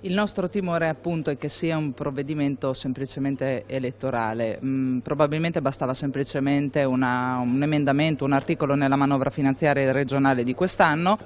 Il nostro timore appunto è che sia un provvedimento semplicemente elettorale, mm, probabilmente bastava semplicemente una, un emendamento, un articolo nella manovra finanziaria regionale di quest'anno.